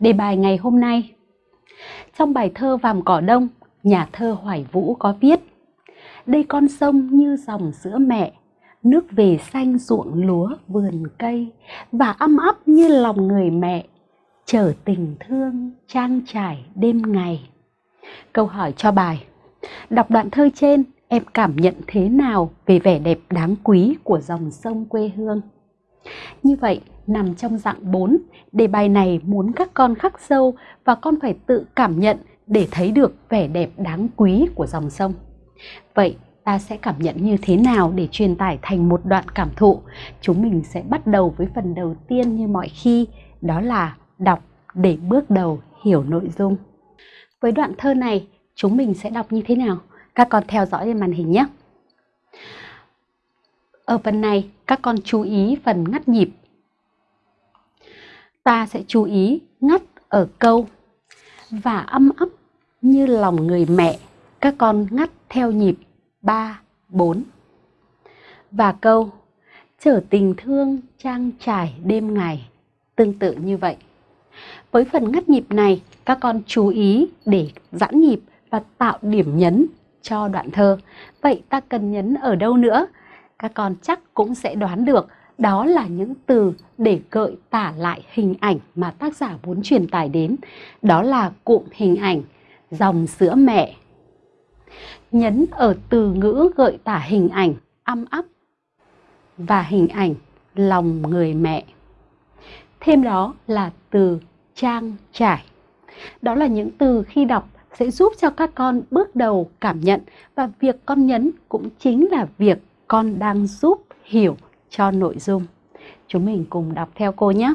Đề bài ngày hôm nay Trong bài thơ Vàm Cỏ Đông, nhà thơ Hoài Vũ có viết Đây con sông như dòng sữa mẹ, nước về xanh ruộng lúa vườn cây và âm ấp như lòng người mẹ, chở tình thương trang trải đêm ngày. Câu hỏi cho bài Đọc đoạn thơ trên, em cảm nhận thế nào về vẻ đẹp đáng quý của dòng sông quê hương? Như vậy, nằm trong dạng 4, đề bài này muốn các con khắc sâu và con phải tự cảm nhận để thấy được vẻ đẹp đáng quý của dòng sông. Vậy ta sẽ cảm nhận như thế nào để truyền tải thành một đoạn cảm thụ? Chúng mình sẽ bắt đầu với phần đầu tiên như mọi khi, đó là đọc để bước đầu hiểu nội dung. Với đoạn thơ này, chúng mình sẽ đọc như thế nào? Các con theo dõi trên màn hình nhé. Ở phần này, các con chú ý phần ngắt nhịp. Ta sẽ chú ý ngắt ở câu và âm ấp như lòng người mẹ. Các con ngắt theo nhịp 3, 4. Và câu trở tình thương trang trải đêm ngày. Tương tự như vậy. Với phần ngắt nhịp này, các con chú ý để giãn nhịp và tạo điểm nhấn cho đoạn thơ. Vậy ta cần nhấn ở đâu nữa? Các con chắc cũng sẽ đoán được, đó là những từ để gợi tả lại hình ảnh mà tác giả muốn truyền tải đến. Đó là cụm hình ảnh, dòng sữa mẹ. Nhấn ở từ ngữ gợi tả hình ảnh, âm ấp, và hình ảnh, lòng người mẹ. Thêm đó là từ trang trải. Đó là những từ khi đọc sẽ giúp cho các con bước đầu cảm nhận, và việc con nhấn cũng chính là việc con đang giúp hiểu cho nội dung. Chúng mình cùng đọc theo cô nhé.